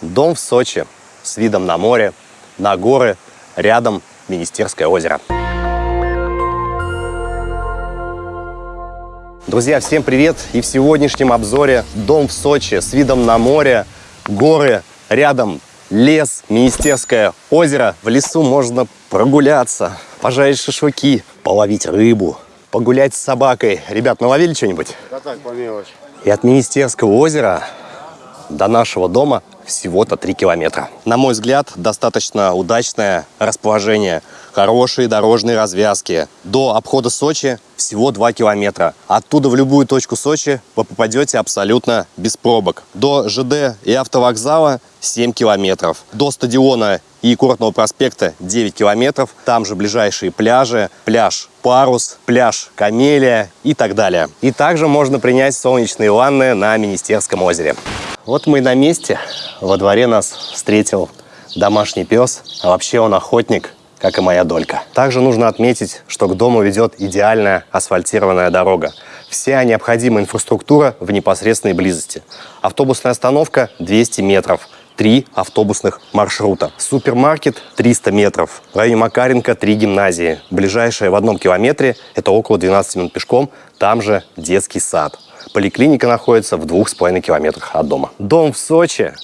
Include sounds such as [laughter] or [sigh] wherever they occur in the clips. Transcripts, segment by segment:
Дом в Сочи с видом на море, на горы, рядом Министерское озеро. Друзья, всем привет! И в сегодняшнем обзоре дом в Сочи с видом на море, горы, рядом лес, Министерское озеро. В лесу можно прогуляться, пожарить шашлыки, половить рыбу, погулять с собакой. Ребят, наловили что-нибудь? Да так, по мелочи. И от Министерского озера до нашего дома всего-то 3 километра. На мой взгляд, достаточно удачное расположение, хорошие дорожные развязки. До обхода Сочи всего 2 километра. Оттуда в любую точку Сочи вы попадете абсолютно без пробок. До ЖД и автовокзала 7 километров. До стадиона и Курортного проспекта 9 километров. Там же ближайшие пляжи. Пляж Парус, пляж Камелия и так далее. И также можно принять солнечные ванны на Министерском озере. Вот мы и на месте. Во дворе нас встретил домашний пес, а вообще он охотник, как и моя долька. Также нужно отметить, что к дому ведет идеальная асфальтированная дорога. Вся необходимая инфраструктура в непосредственной близости. Автобусная остановка 200 метров, три автобусных маршрута. Супермаркет 300 метров. В районе Макаренко три гимназии. Ближайшая в одном километре – это около 12 минут пешком, там же детский сад. Поликлиника находится в двух с половиной километрах от дома. Дом в Сочи,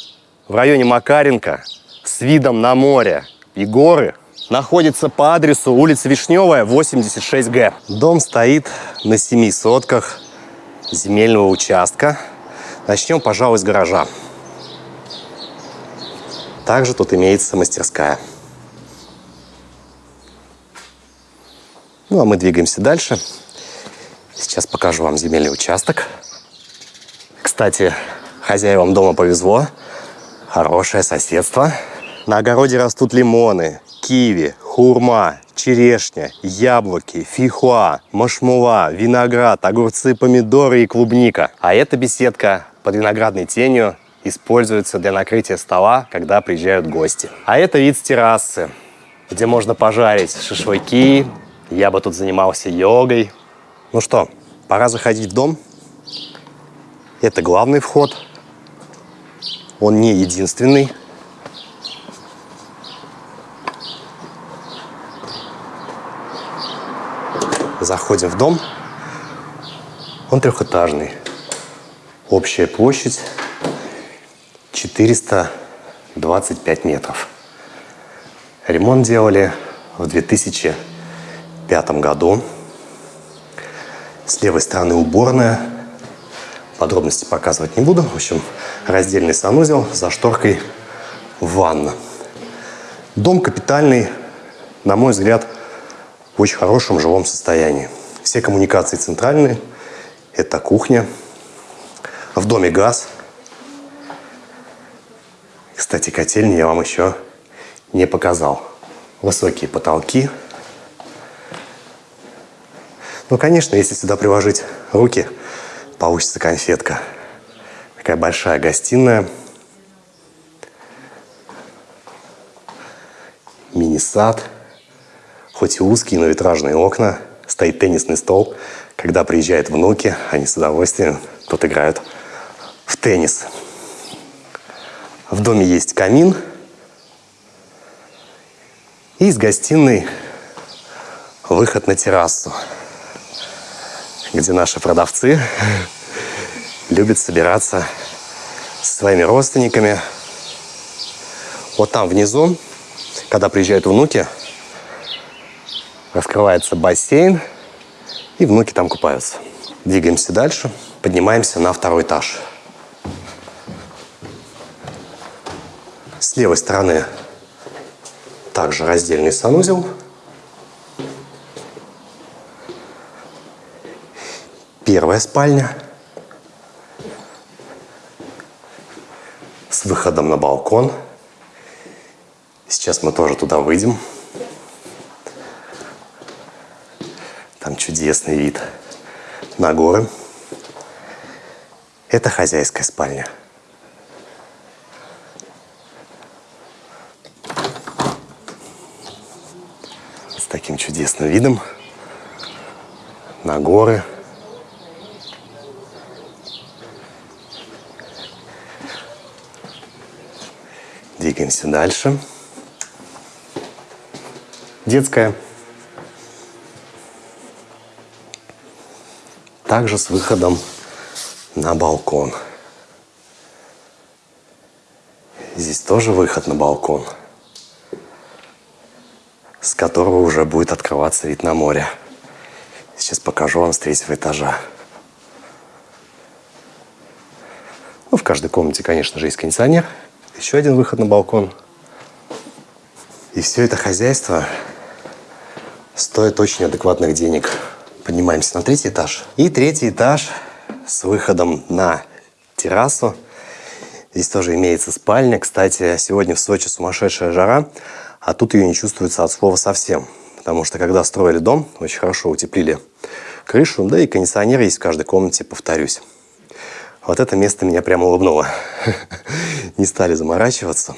в районе Макаренко, с видом на море и горы, находится по адресу улица Вишневая, 86Г. Дом стоит на семи сотках земельного участка. Начнем, пожалуй, с гаража. Также тут имеется мастерская. Ну, а мы двигаемся дальше. Сейчас покажу вам земельный участок. Кстати, хозяевам дома повезло. Хорошее соседство. На огороде растут лимоны, киви, хурма, черешня, яблоки, фихуа, машмула, виноград, огурцы, помидоры и клубника. А эта беседка под виноградной тенью используется для накрытия стола, когда приезжают гости. А это вид с террасы, где можно пожарить шашлыки. Я бы тут занимался йогой. Ну что, пора заходить в дом. Это главный вход. Он не единственный. Заходим в дом. Он трехэтажный. Общая площадь 425 метров. Ремонт делали в 2005 году. С левой стороны уборная. Подробности показывать не буду. В общем, раздельный санузел за шторкой ванна. Дом капитальный, на мой взгляд, в очень хорошем жилом состоянии. Все коммуникации центральные. Это кухня. В доме газ. Кстати, котельни я вам еще не показал. Высокие потолки. Ну, конечно, если сюда приложить руки, получится конфетка. Такая большая гостиная. Мини-сад. Хоть и узкие, но витражные окна. Стоит теннисный стол. Когда приезжают внуки, они с удовольствием тут играют в теннис. В доме есть камин. И из гостиной выход на террасу где наши продавцы [laughs] любят собираться со своими родственниками. Вот там внизу, когда приезжают внуки, раскрывается бассейн, и внуки там купаются. Двигаемся дальше, поднимаемся на второй этаж. С левой стороны также раздельный санузел – Первая спальня с выходом на балкон. Сейчас мы тоже туда выйдем. Там чудесный вид на горы. Это хозяйская спальня. Таким чудесным видом на горы. Двигаемся дальше. Детская. Также с выходом на балкон. Здесь тоже выход на балкон, которого уже будет открываться вид на море. Сейчас покажу вам с третьего этажа. Ну, в каждой комнате, конечно же, есть кондиционер. Еще один выход на балкон. И все это хозяйство стоит очень адекватных денег. Поднимаемся на третий этаж. И третий этаж с выходом на террасу. Здесь тоже имеется спальня. Кстати, сегодня в Сочи сумасшедшая жара, а тут ее не чувствуется от слова совсем. Потому что когда строили дом, очень хорошо утеплили крышу, да и кондиционер есть в каждой комнате, повторюсь. Вот это место меня прямо улыбнуло. [laughs] Не стали заморачиваться.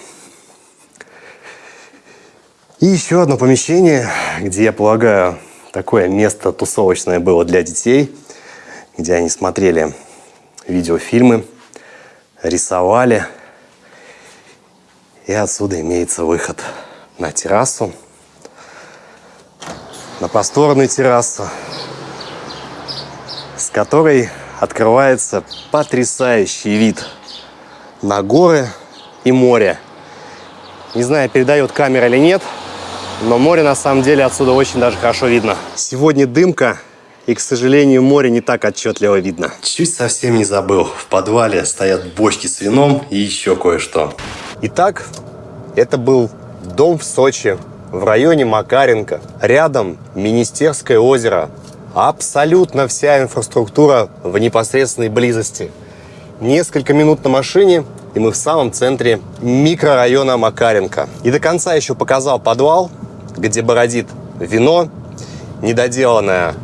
И еще одно помещение, где, я полагаю, такое место тусовочное было для детей, где они смотрели видеофильмы, рисовали. И отсюда имеется выход на террасу, на просторную террасу, с которой открывается потрясающий вид на горы и море. Не знаю, передает камера или нет, но море на самом деле отсюда очень даже хорошо видно. Сегодня дымка, и, к сожалению, море не так отчетливо видно. Чуть совсем не забыл. В подвале стоят бочки с вином и еще кое-что. Итак, это был дом в Сочи, в районе Макаренко. Рядом Министерское озеро. Абсолютно вся инфраструктура в непосредственной близости. Несколько минут на машине, и мы в самом центре микрорайона Макаренко. И до конца еще показал подвал, где бородит вино, недоделанная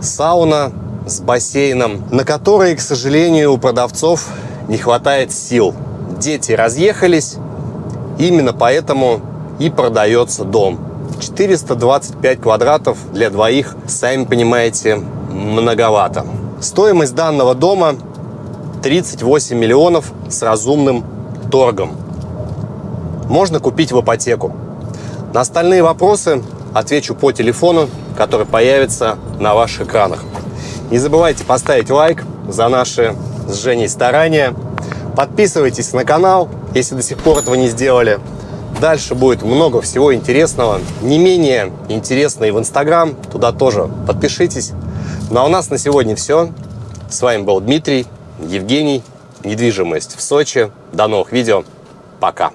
сауна с бассейном, на которой, к сожалению, у продавцов не хватает сил. Дети разъехались, именно поэтому и продается дом. 425 квадратов для двоих, сами понимаете, многовато. Стоимость данного дома 38 миллионов с разумным торгом. Можно купить в ипотеку. На остальные вопросы отвечу по телефону, который появится на ваших экранах. Не забывайте поставить лайк за наши с Женей старания. Подписывайтесь на канал, если до сих пор этого не сделали. Дальше будет много всего интересного. Не менее интересно и в Инстаграм. Туда тоже подпишитесь. Ну а у нас на сегодня все. С вами был Дмитрий, Евгений. Недвижимость в Сочи. До новых видео. Пока.